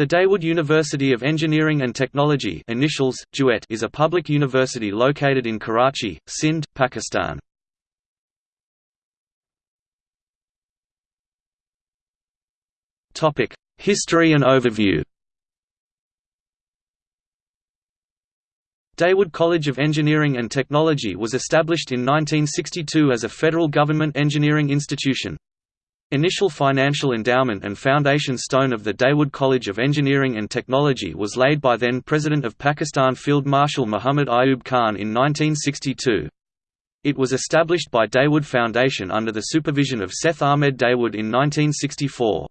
The Dawood University of Engineering and Technology initials, DUET, is a public university located in Karachi, Sindh, Pakistan. History and overview Dawood College of Engineering and Technology was established in 1962 as a federal government engineering institution. Initial financial endowment and foundation stone of the Dawood College of Engineering and Technology was laid by then President of Pakistan Field Marshal Muhammad Ayub Khan in 1962. It was established by Dawood Foundation under the supervision of Seth Ahmed Dawood in 1964.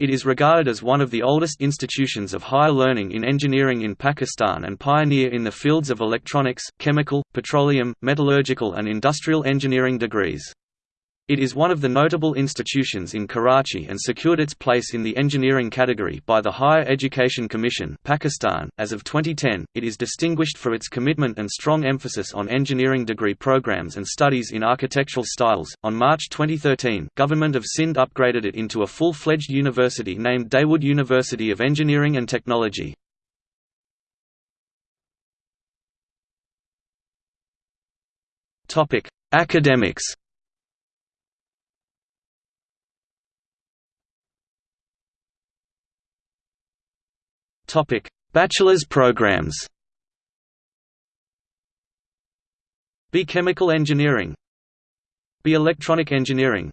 It is regarded as one of the oldest institutions of higher learning in engineering in Pakistan and pioneer in the fields of electronics, chemical, petroleum, metallurgical and industrial engineering degrees. It is one of the notable institutions in Karachi and secured its place in the engineering category by the Higher Education Commission Pakistan. .As of 2010, it is distinguished for its commitment and strong emphasis on engineering degree programs and studies in architectural styles. On March 2013, Government of Sindh upgraded it into a full-fledged university named Dawood University of Engineering and Technology. Academics Topic: Bachelor's programs. B. Chemical Engineering B. Electronic Engineering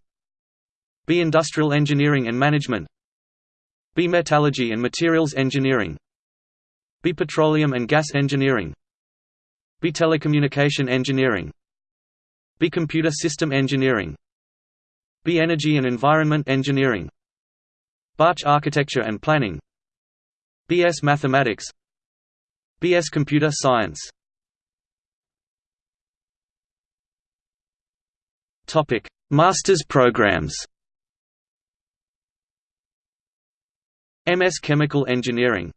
B. Industrial Engineering and Management B. Metallurgy and Materials Engineering B. Petroleum and Gas Engineering B. Telecommunication Engineering B. Computer System Engineering B. Energy and Environment Engineering BACH Architecture and Planning BS Mathematics. BS Computer Science. Masters programs. MS Chemical Engineering.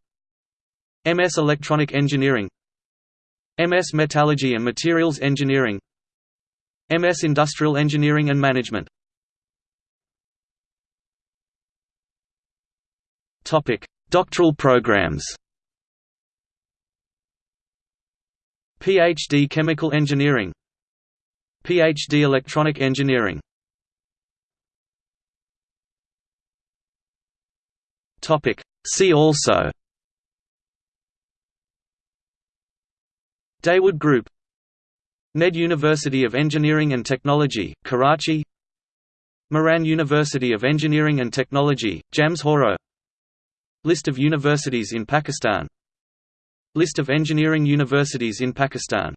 MS Electronic Engineering. MS Metallurgy and Materials Engineering. MS Industrial Engineering and Management. Topic Doctoral programs. PhD Chemical Engineering. PhD Electronic Engineering. See also. Dawood Group. NED University of Engineering and Technology, Karachi. Mehran University of Engineering and Technology, Jamshoro List of universities in Pakistan. List of engineering universities in Pakistan